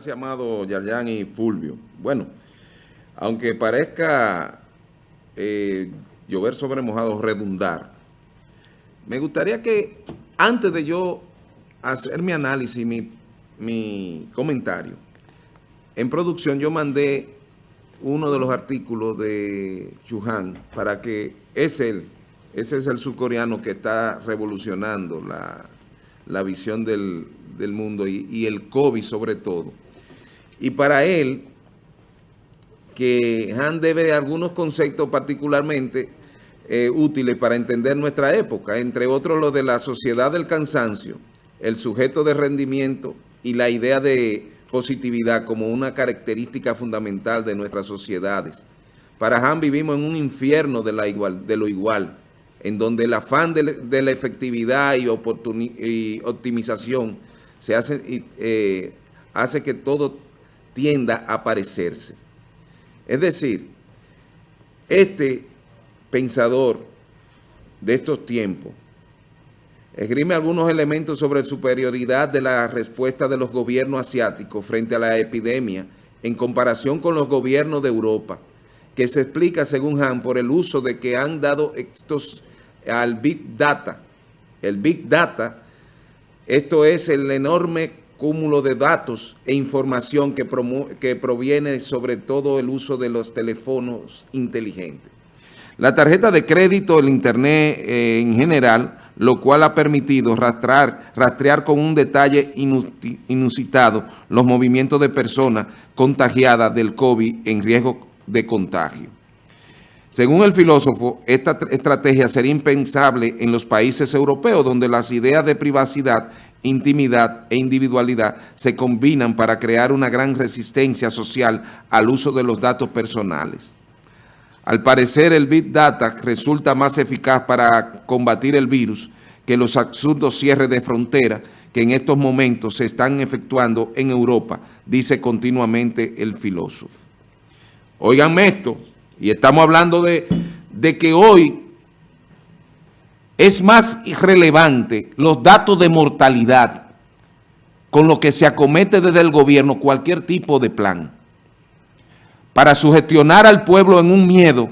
Gracias, amado Yarjan y Fulvio. Bueno, aunque parezca eh, llover sobre mojado, redundar, me gustaría que antes de yo hacer mi análisis, mi, mi comentario, en producción yo mandé uno de los artículos de Chuhan para que es él, ese es el surcoreano que está revolucionando la, visión del, mundo y, y, el COVID sobre todo. Y para él, que Han debe algunos conceptos particularmente eh, útiles para entender nuestra época, entre otros los de la sociedad del cansancio, el sujeto de rendimiento y la idea de positividad como una característica fundamental de nuestras sociedades. Para Han vivimos en un infierno de, la igual, de lo igual, en donde el afán de, la efectividad y, optimización se hace, eh, hace que todo tienda a parecerse. Es decir, este pensador de estos tiempos esgrime algunos elementos sobre la superioridad de la respuesta de los gobiernos asiáticos frente a la epidemia en comparación con los gobiernos de Europa, que se explica, según Han, por el uso de que han dado estos al Big Data. El Big Data, esto es el enorme cúmulo de datos e información que, que proviene sobre todo el uso de los teléfonos inteligentes. La tarjeta de crédito, el Internet eh, en general, lo cual ha permitido rastrear, rastrear con un detalle inusitado los movimientos de personas contagiadas del COVID en riesgo de contagio. Según el filósofo, esta estrategia sería impensable en los países europeos, donde las ideas de privacidad, intimidad e individualidad se combinan para crear una gran resistencia social al uso de los datos personales. Al parecer, el Big Data resulta más eficaz para combatir el virus que los absurdos cierres de frontera que en estos momentos se están efectuando en Europa, dice continuamente el filósofo. Óiganme esto, y estamos hablando de, de que hoy es más relevante los datos de mortalidad con lo que se acomete desde el gobierno cualquier tipo de plan para sugestionar al pueblo en un miedo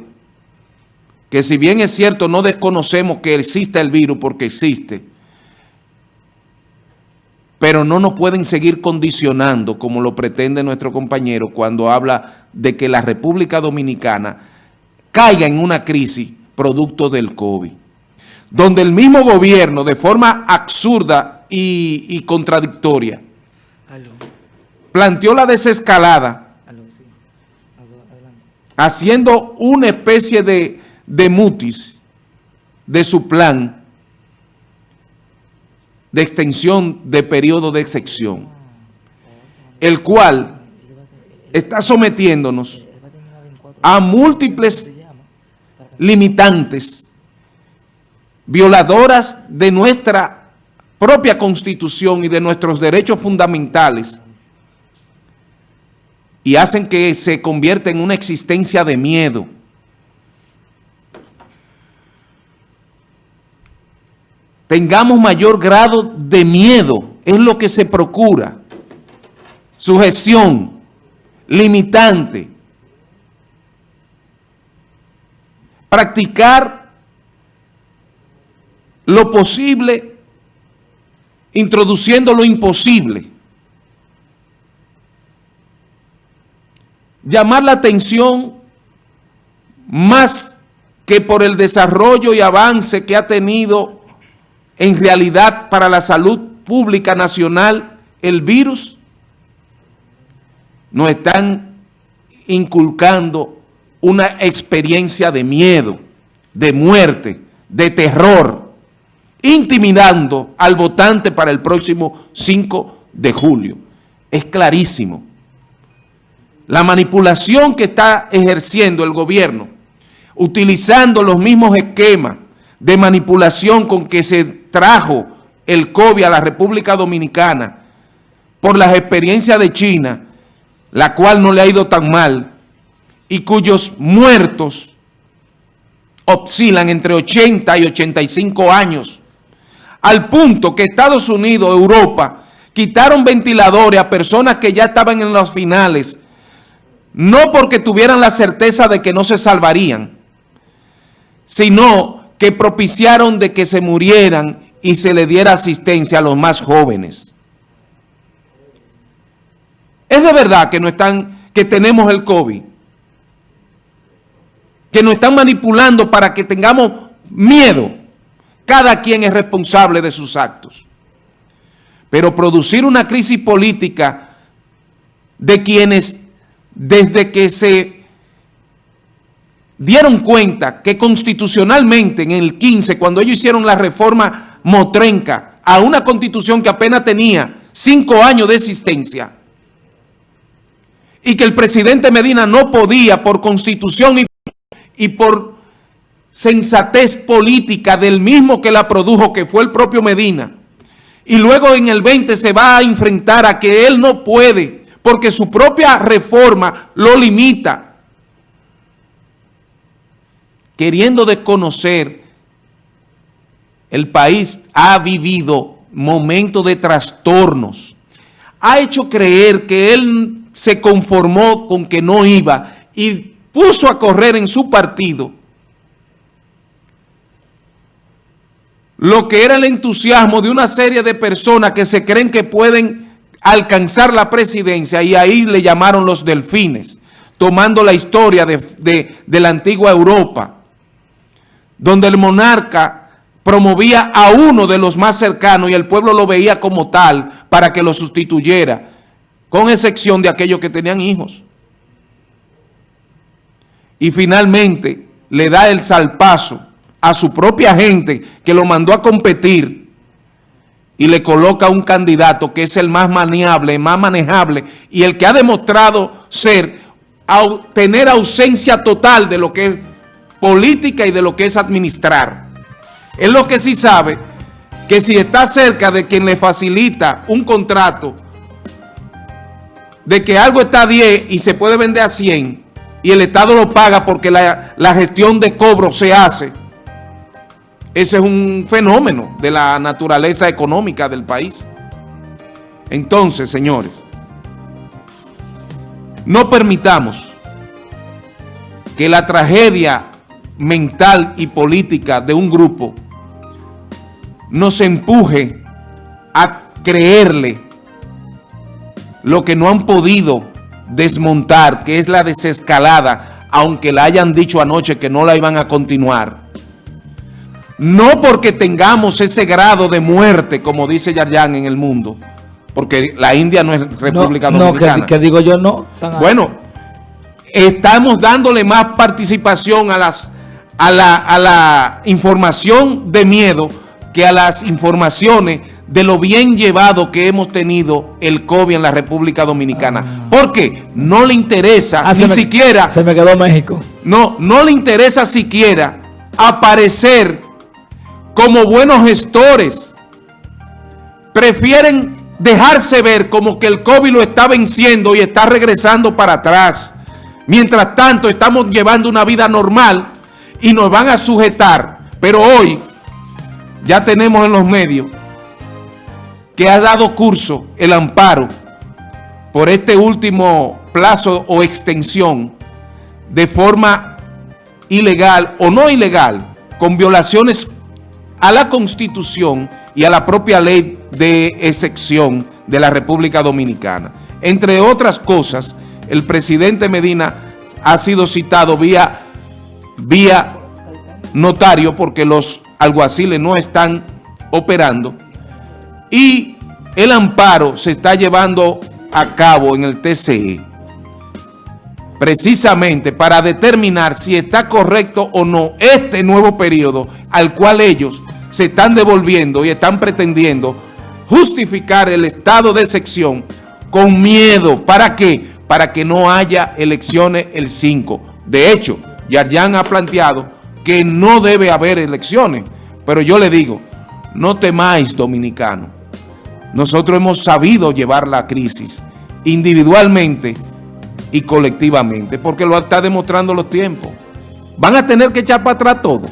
que si bien es cierto no desconocemos que existe el virus porque existe, pero no nos pueden seguir condicionando como lo pretende nuestro compañero cuando habla de que la República Dominicana caiga en una crisis producto del COVID, donde el mismo gobierno de forma absurda y, contradictoria planteó la desescalada haciendo una especie de, de mutis de su plan de extensión de periodo de excepción, el cual está sometiéndonos a múltiples limitantes, violadoras de nuestra propia Constitución y de nuestros derechos fundamentales, y hacen que se convierta en una existencia de miedo, tengamos mayor grado de miedo, es lo que se procura. Sujeción, limitante. Practicar lo posible introduciendo lo imposible. Llamar la atención más que por el desarrollo y avance que ha tenido en realidad para la salud pública nacional el virus, nos están inculcando una experiencia de miedo, de muerte, de terror, intimidando al votante para el próximo 5 de julio. Es clarísimo. La manipulación que está ejerciendo el gobierno, utilizando los mismos esquemas de manipulación con que se trajo el COVID a la República Dominicana por las experiencias de China, la cual no le ha ido tan mal, y cuyos muertos oscilan entre 80 y 85 años, al punto que Estados Unidos, Europa, quitaron ventiladores a personas que ya estaban en los finales, no porque tuvieran la certeza de que no se salvarían, sino que propiciaron de que se murieran y se le diera asistencia a los más jóvenes. Es de verdad que no están, que tenemos el COVID, que nos están manipulando para que tengamos miedo. Cada quien es responsable de sus actos. Pero producir una crisis política de quienes desde que se dieron cuenta que constitucionalmente en el 15, cuando ellos hicieron la reforma motrenca a una constitución que apenas tenía cinco años de existencia y que el presidente Medina no podía por constitución y, y por sensatez política del mismo que la produjo, que fue el propio Medina, y luego en el 20 se va a enfrentar a que él no puede, porque su propia reforma lo limita, queriendo desconocer, el país ha vivido momentos de trastornos, ha hecho creer que él se conformó con que no iba y puso a correr en su partido. Lo que era el entusiasmo de una serie de personas que se creen que pueden alcanzar la presidencia y ahí le llamaron los delfines, tomando la historia de, la antigua Europa, donde el monarca promovía a uno de los más cercanos y el pueblo lo veía como tal para que lo sustituyera, con excepción de aquellos que tenían hijos. Y finalmente le da el salpazo a su propia gente que lo mandó a competir y le coloca un candidato que es el más maniable, más manejable y el que ha demostrado ser, tener ausencia total de lo que es política y de lo que es administrar. Es lo que sí sabe que si está cerca de quien le facilita un contrato, de que algo está a 10 y se puede vender a 100 y el Estado lo paga porque la, la gestión de cobro se hace, ese es un fenómeno de la naturaleza económica del país. Entonces, señores, no permitamos que la tragedia mental y política de un grupo nos empuje a creerle lo que no han podido desmontar, que es la desescalada, aunque la hayan dicho anoche que no la iban a continuar no porque tengamos ese grado de muerte, como dice Yarjan en el mundo, porque la India no es República Dominicana. No, que, digo yo no. Bueno, estamos dándole más participación a, las, a, la, a la información de miedo que a las informaciones de lo bien llevado que hemos tenido el COVID en la República Dominicana. Ah. Porque no le interesa ah, ni siquiera... Se me quedó México. No, no le interesa siquiera aparecer como buenos gestores. Prefieren dejarse ver como que el COVID lo está venciendo y está regresando para atrás. Mientras tanto, estamos llevando una vida normal y nos van a sujetar. Pero hoy ya tenemos en los medios que ha dado curso el amparo por este último plazo o extensión de forma ilegal o no ilegal, con violaciones a la Constitución y a la propia ley de excepción de la República Dominicana. Entre otras cosas, el presidente Medina ha sido citado vía, vía notario porque los alguaciles no están operando y el amparo se está llevando a cabo en el TCE precisamente para determinar si está correcto o no este nuevo periodo al cual ellos se están devolviendo y están pretendiendo justificar el estado de excepción con miedo. ¿Para qué? Para que no haya elecciones el 5. De hecho, Yarjan ha planteado que no debe haber elecciones. Pero yo le digo, no temáis dominicano. Nosotros hemos sabido llevar la crisis individualmente y colectivamente, porque lo está demostrando los tiempos. Van a tener que echar para atrás todo.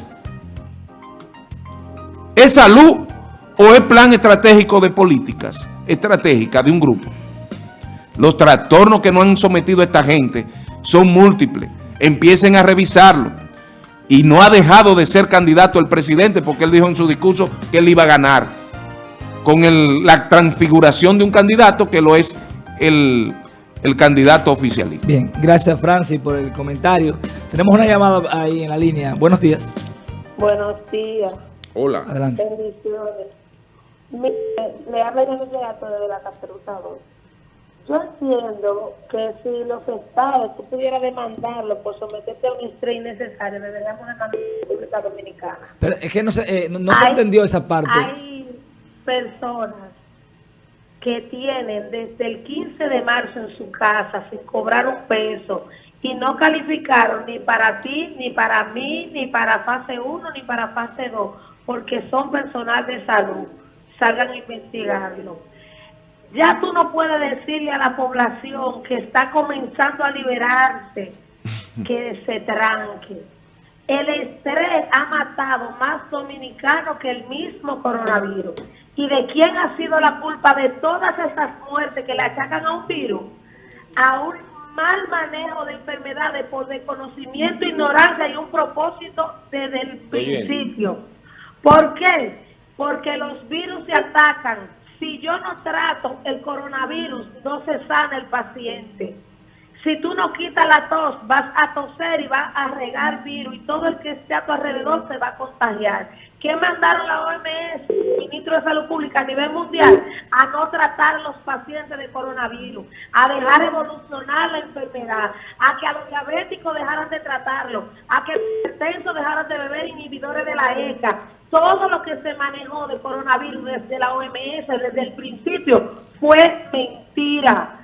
¿Es salud o es plan estratégico de políticas? estratégica de un grupo. Los trastornos que no han sometido a esta gente son múltiples. Empiecen a revisarlo. Y no ha dejado de ser candidato el presidente porque él dijo en su discurso que él iba a ganar con la transfiguración de un candidato que lo es el, el candidato oficialista. Bien, gracias Francis por el comentario. Tenemos una llamada ahí en la línea. Buenos días. Buenos días. Hola. Adelante. Bendiciones. le habla de de la Caperuza Yo entiendo que si los estados tú pudieras demandarlo por someterte a un estrés innecesario, deberíamos demandar a la República Dominicana. Pero es que no se, eh, no, se entendió esa parte. Hay personas que tienen desde el 15 de marzo en su casa sin cobrar un peso y no calificaron ni para ti, ni para mí, ni para fase 1, ni para fase 2, porque son personal de salud. Salgan a investigarlo. Ya tú no puedes decirle a la población que está comenzando a liberarse que se tranque. El estrés ha matado más dominicanos que el mismo coronavirus. ¿Y de quién ha sido la culpa de todas esas muertes que le achacan a un virus? A un mal manejo de enfermedades por desconocimiento, ignorancia y un propósito desde el principio. ¿Por qué? Porque los virus se atacan. Si yo no trato el coronavirus, no se sana el paciente. Si tú no quitas la tos, vas a toser y vas a regar virus y todo el que esté a tu alrededor se va a contagiar. ¿Qué mandaron la OMS, ministro de Salud Pública a nivel mundial? A no tratar a los pacientes de coronavirus, a dejar evolucionar la enfermedad, a que a los diabéticos dejaran de tratarlo, a que los dejaran de beber inhibidores de la ECA. Todo lo que se manejó de coronavirus desde la OMS, desde el principio, fue mentira.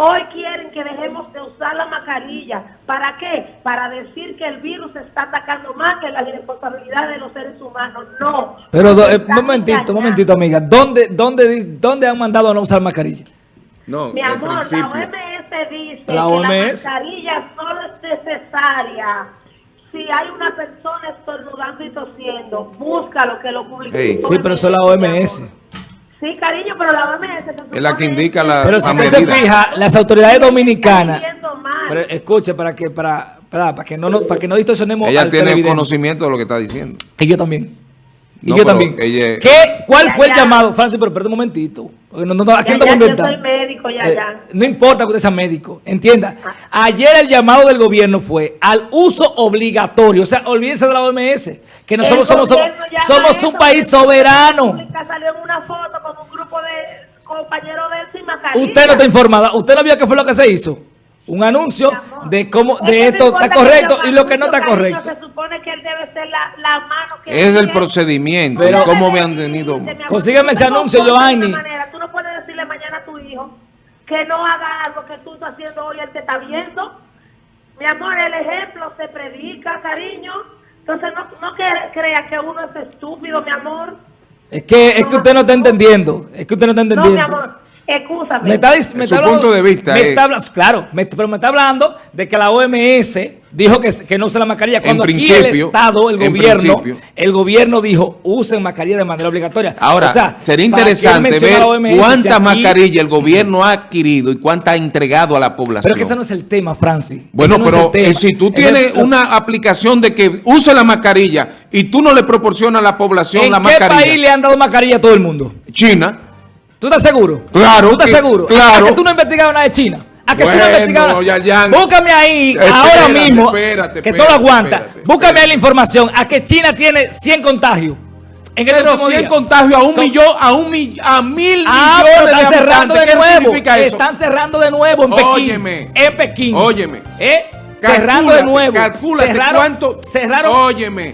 Hoy quieren que dejemos de usar la mascarilla. ¿Para qué? Para decir que el virus está atacando más que la responsabilidad de los seres humanos. No. Pero, eh, un momentito, un momentito, amiga. ¿Dónde, dónde, ¿Dónde han mandado a no usar mascarilla? No, Mi amor, la OMS dice que la mascarilla solo es necesaria si hay una persona estornudando y tosiendo, búscalo que lo publique. sí, pero eso es la OMS. Sí, cariño, pero la OMS... Es la que indica la Pero si usted se fija, las autoridades dominicanas... Pero escuche, para que para, para, para que no, no para que no distorsionemos Ella tiene conocimiento de lo que está diciendo. Y yo también. Y yo también. ¿Qué, ¿Cuál fue el llamado? Francis, pero perdón un momentito. No, no, no, aquí no ya, yo soy médico, ya, eh, ya. no importa que usted sea médico, entienda. Ah. Ayer el llamado del gobierno fue al uso obligatorio. O sea, olvídense de la OMS, que nosotros somos, somos, somos un país soberano. Salió en una foto con un grupo de compañeros de Usted no está informada. ¿Usted no vio qué fue lo que se hizo? Un anuncio de cómo de esto está correcto y lo que no está correcto. Se supone que él debe ser la, mano que es el procedimiento pero, cómo me han tenido. Consígueme ese anuncio, Joanny. Tú no puedes decirle mañana a tu hijo que no haga algo que tú estás haciendo hoy, él te está viendo. Mi amor, el ejemplo se predica, cariño. Entonces no, no crea que uno es estúpido, mi amor. Es que, es que usted no está entendiendo. Es que usted no está entendiendo. No, mi amor. Escúchame. Me está, me está hablando, punto de vista. Me está, claro, pero me está hablando de que la OMS dijo que, que no use la mascarilla. Cuando aquí el Estado, el gobierno, el gobierno dijo, usen mascarilla de manera obligatoria. Ahora, sería interesante ver cuántas mascarillas el gobierno ha adquirido y cuántas ha entregado a la población. Pero que ese no es el tema, Francis. Bueno, pero eh, si tú tienes una aplicación de que use la mascarilla y tú no le proporcionas a la población la mascarilla. ¿En qué país le han dado mascarilla a todo el mundo? China. ¿Tú estás seguro? Claro. ¿Tú estás seguro? Claro. ¿A que tú no has investigado nada de China? ¿A que tú no has investigado? Ya, ya. Búscame ahí, ahora mismo, espérate, que todo aguanta. Búscame ahí la información. ¿A que China tiene 100 contagios? En pero 100 contagios a un millón, a un millón, a mil ah, millones están cerrando de nuevo. Están cerrando de nuevo en Pekín. Óyeme. En Pekín. Óyeme. ¿Eh? Cerrando de nuevo. Calcúlate cerraron, cuánto. Cerraron. Óyeme.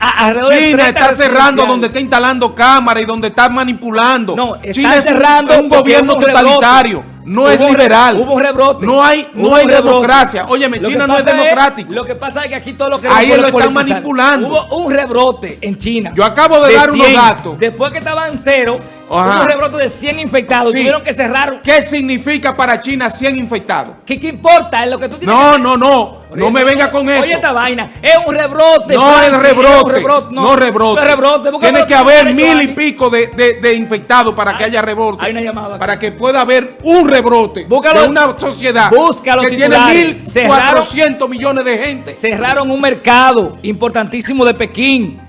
China está cerrando donde está instalando cámaras y donde está manipulando. No, China cerrando es un, gobierno totalitario. No es liberal. Hubo un rebrote. No hay, no hay democracia. Óyeme, China no es democrático. lo que pasa es que aquí todo lo que Ahí lo están manipulando. Hubo un rebrote en China. Yo acabo de, dar unos datos. Después que estaban cero Ajá. un rebrote de 100 infectados. Sí. Tuvieron que cerrar. ¿Qué significa para China 100 infectados? ¿Qué, qué importa? Es lo que tú tienes No, que- no, no. No me venga con eso. Oye, esta vaina. Es un rebrote. No es rebrote, rebrote. no, rebrote. No es rebrote. Tiene rebrote que haber tiene mil y pico de, de- de infectados para que Hay- haya rebrote. hay una llamada aquí. Para que pueda haber un rebrote Búscalo- de una sociedad busca los que tiene titulares. 1.400 millones de gente. Cerraron un mercado importantísimo de Pekín.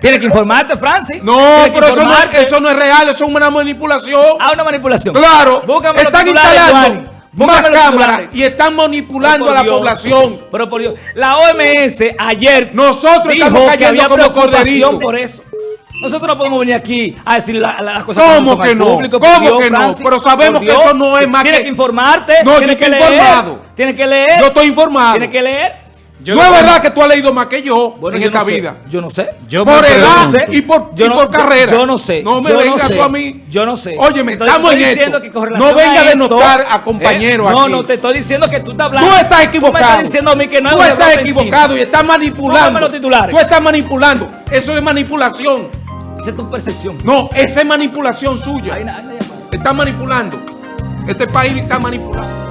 Tienes que informarte, Francis. No, que pero eso no, es, informarte. eso no es real, eso es una manipulación. Ah, una manipulación. Claro, Búscame están instalando más cámaras y están manipulando Pero a la población. Pero por Dios. La OMS ayer Nosotros dijo estamos que había como preocupación por eso. Nosotros no podemos venir aquí a decir la- la- las cosas ¿Cómo que no? público, ¿Cómo Dios, que no? Pero sabemos que eso no es más Tienes que- que informarte. No, tienes que estoy leer. informado. Tienes que leer. Yo estoy informado. Tienes que leer. Yo no es verdad que tú has leído más que yo Bueno, en yo esta no sé. vida. Yo no sé. Yo por me edad y por, Yo y no- por yo- carrera. yo no sé, No me no vengas tú a mí. yo no sé. Óyeme, Entonces, estamos te en esto. que con No venga a denotar a compañeros ¿eh? No, aquí. no, te estoy diciendo que tú estás hablando. Tú estás me equivocado. estás diciendo a mí que no Tú estás equivocado y estás manipulando. Póngame los titulares. Tú estás manipulando. Eso es manipulación. Esa es tu percepción. No, esa es manipulación suya. Hay una- hay una llamada. Está manipulando. Este país está manipulando.